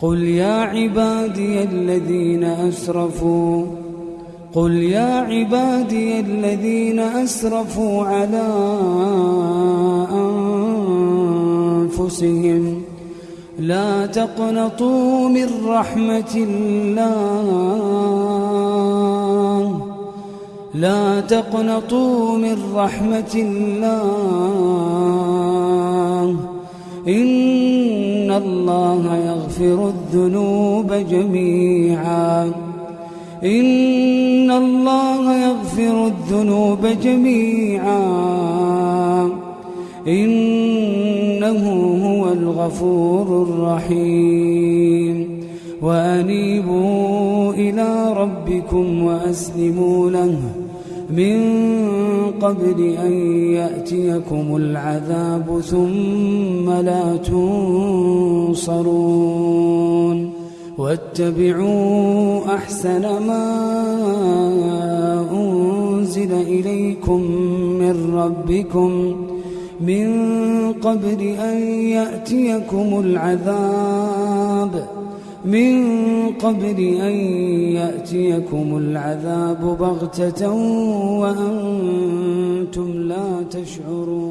قل يا عبادي الذين أسرفوا قل يا عبادي الذين أسرفوا على أنفسهم لا تقنطوا من رحمة الله لا تقنطوا من رحمة الله إن الله يغفر الذنوب جميعا. إن الله يغفر الذنوب جميعا. إنه هو الغفور الرحيم. وأنيبوا إلى ربكم وأسلموا له. من قبل أن يأتيكم العذاب ثم لا تنصرون واتبعوا أحسن ما أنزل إليكم من ربكم من قبل أن يأتيكم العذاب من قبل أن يأتيكم العذاب بغتة وأنتم لا تشعرون.